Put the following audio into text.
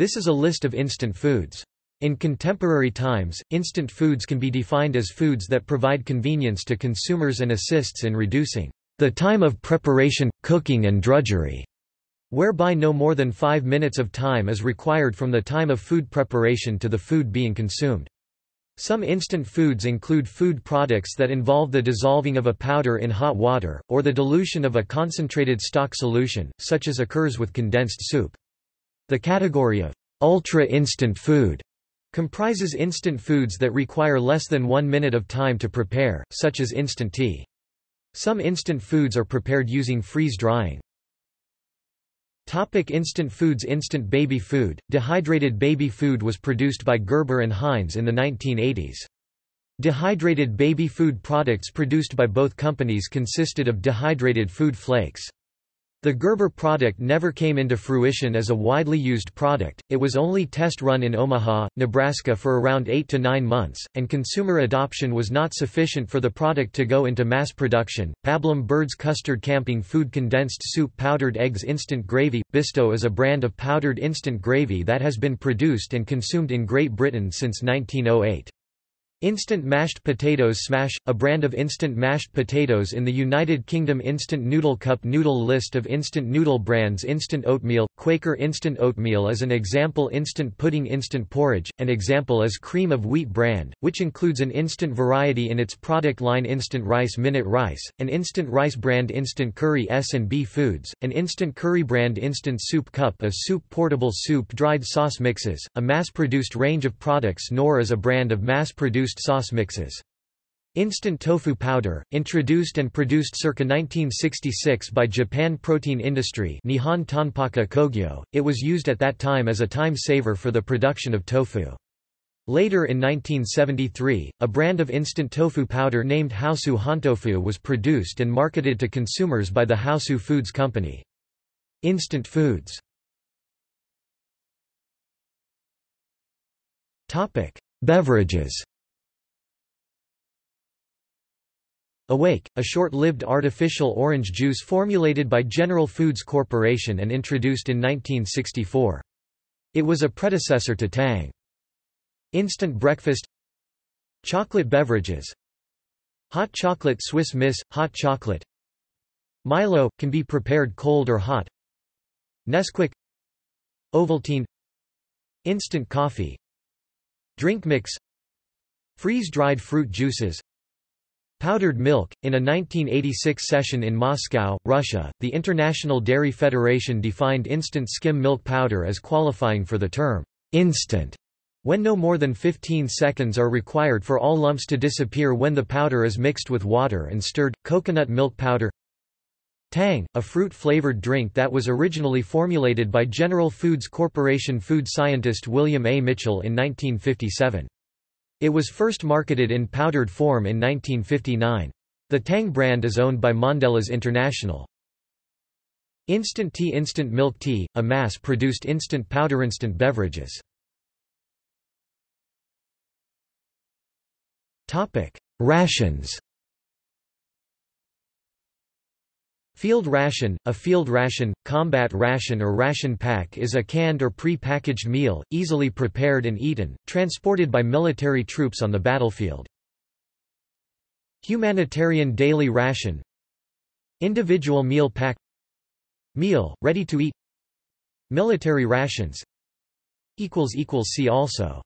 This is a list of instant foods. In contemporary times, instant foods can be defined as foods that provide convenience to consumers and assists in reducing the time of preparation, cooking and drudgery, whereby no more than five minutes of time is required from the time of food preparation to the food being consumed. Some instant foods include food products that involve the dissolving of a powder in hot water, or the dilution of a concentrated stock solution, such as occurs with condensed soup. The category of ultra-instant food comprises instant foods that require less than one minute of time to prepare, such as instant tea. Some instant foods are prepared using freeze-drying. Topic instant foods Instant baby food Dehydrated baby food was produced by Gerber and Heinz in the 1980s. Dehydrated baby food products produced by both companies consisted of dehydrated food flakes. The Gerber product never came into fruition as a widely used product, it was only test run in Omaha, Nebraska for around 8 to 9 months, and consumer adoption was not sufficient for the product to go into mass production. Pablum Bird's Custard Camping Food Condensed Soup Powdered Eggs Instant Gravy Bisto is a brand of powdered instant gravy that has been produced and consumed in Great Britain since 1908. Instant mashed potatoes Smash, a brand of instant mashed potatoes in the United Kingdom Instant Noodle Cup Noodle List of instant noodle brands. Instant oatmeal, Quaker Instant Oatmeal is an example. Instant pudding Instant porridge, an example is Cream of Wheat brand, which includes an instant variety in its product line. Instant Rice Minute Rice, an instant rice brand. Instant Curry S&B Foods, an instant curry brand. Instant Soup Cup a soup portable soup. Dried sauce mixes, a mass-produced range of products. Knorr is a brand of mass-produced sauce mixes. Instant tofu powder, introduced and produced circa 1966 by Japan Protein Industry Nihon Tanpaku Kogyo, it was used at that time as a time saver for the production of tofu. Later in 1973, a brand of instant tofu powder named Haosu Hontofu was produced and marketed to consumers by the Haosu Foods Company. Instant foods Beverages Awake, a short-lived artificial orange juice formulated by General Foods Corporation and introduced in 1964. It was a predecessor to Tang. Instant breakfast. Chocolate beverages. Hot chocolate Swiss Miss, hot chocolate. Milo, can be prepared cold or hot. Nesquik. Ovaltine. Instant coffee. Drink mix. Freeze-dried fruit juices Powdered milk. In a 1986 session in Moscow, Russia, the International Dairy Federation defined instant skim milk powder as qualifying for the term instant when no more than 15 seconds are required for all lumps to disappear when the powder is mixed with water and stirred. Coconut milk powder Tang, a fruit-flavored drink that was originally formulated by General Foods Corporation food scientist William A. Mitchell in 1957. It was first marketed in powdered form in 1959. The Tang brand is owned by Mondelez International. Instant tea Instant milk tea, a mass-produced instant powder instant beverages. Rations Field ration, a field ration, combat ration or ration pack is a canned or pre-packaged meal, easily prepared and eaten, transported by military troops on the battlefield. Humanitarian daily ration. Individual meal pack. Meal, ready to eat. Military rations. See also